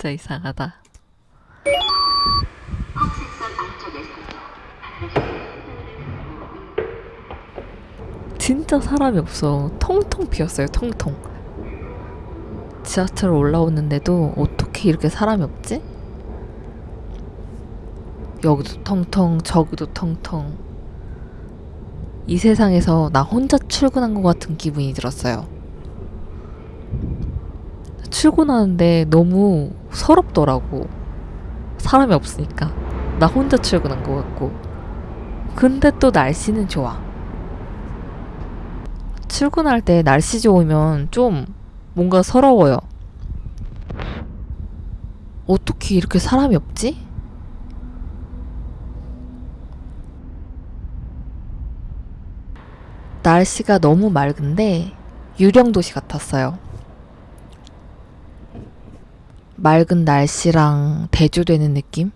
진짜 이상하다. 진짜 사람이 없어. 통통 비었어요, 통통. 지하철 올라오는데도 어떻게 이렇게 사람이 없지? 여기도 텅텅, 저기도 텅텅. 이 세상에서 나 혼자 출근한 것 같은 기분이 들었어요. 출근하는데 너무 서럽더라고. 사람이 없으니까. 나 혼자 출근한 것 같고. 근데 또 날씨는 좋아. 출근할 때 날씨 좋으면 좀 뭔가 서러워요. 어떻게 이렇게 사람이 없지? 날씨가 너무 맑은데 유령 도시 같았어요. 맑은 날씨랑 대조되는 느낌?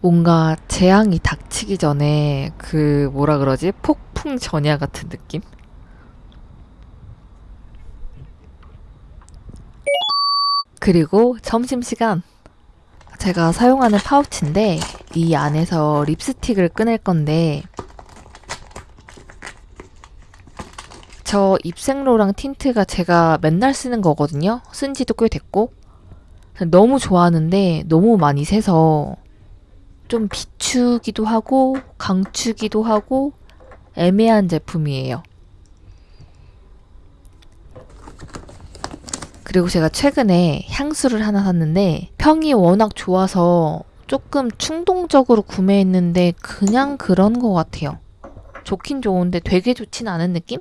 뭔가 재앙이 닥치기 전에 그 뭐라 그러지? 폭풍 전야 같은 느낌? 그리고 점심시간 제가 사용하는 파우치인데 이 안에서 립스틱을 꺼낼 건데 저 입생로랑 틴트가 제가 맨날 쓰는 거거든요. 쓴 지도 꽤 됐고 너무 좋아하는데 너무 많이 새서 좀 비추기도 하고 강추기도 하고 애매한 제품이에요. 그리고 제가 최근에 향수를 하나 샀는데 평이 워낙 좋아서 조금 충동적으로 구매했는데 그냥 그런 것 같아요. 좋긴 좋은데 되게 좋진 않은 느낌?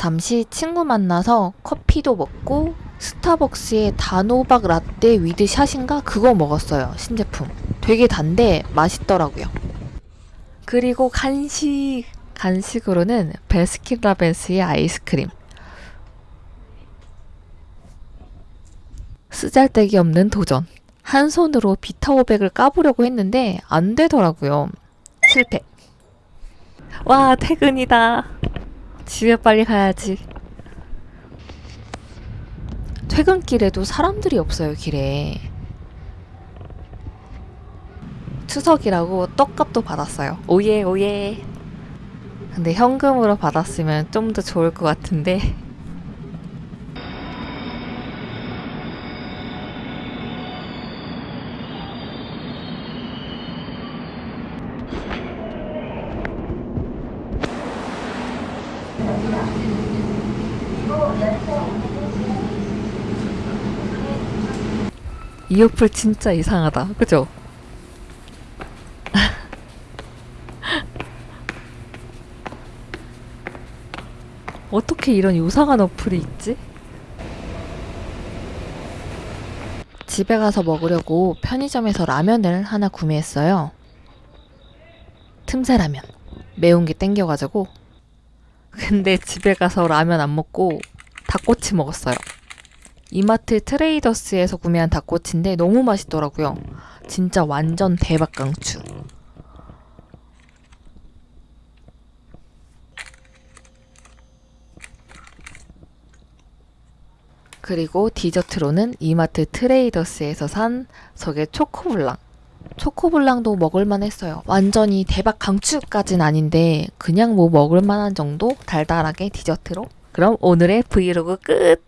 잠시 친구 만나서 커피도 먹고 스타벅스의 단호박 라떼 with shot인가 그거 먹었어요 신제품. 되게 단데 맛있더라고요. 그리고 간식 간식으로는 베스킨라빈스의 아이스크림. 쓰잘데기 없는 도전. 한 손으로 비타오백을 까보려고 했는데 안 되더라고요. 실패. 와 퇴근이다 집에 빨리 가야지. 퇴근길에도 사람들이 없어요, 길에. 추석이라고 떡값도 받았어요. 오예, 오예. 근데 현금으로 받았으면 좀 더 좋을 것 같은데. 이 어플 진짜 이상하다. 그죠? 어떻게 이런 이상한 어플이 있지? 집에 가서 먹으려고 편의점에서 라면을 하나 구매했어요. 틈새 라면. 매운 게 땡겨가지고. 근데 집에 가서 라면 안 먹고 닭꼬치 먹었어요. 이마트 트레이더스에서 구매한 닭꼬치인데 너무 맛있더라고요. 진짜 완전 대박 강추. 그리고 디저트로는 이마트 트레이더스에서 산 저게 초코블랑. 초코블랑도 먹을만 했어요. 완전히 대박 강추까진 아닌데 그냥 뭐 먹을만한 정도 달달하게 디저트로. 그럼 오늘의 브이로그 끝!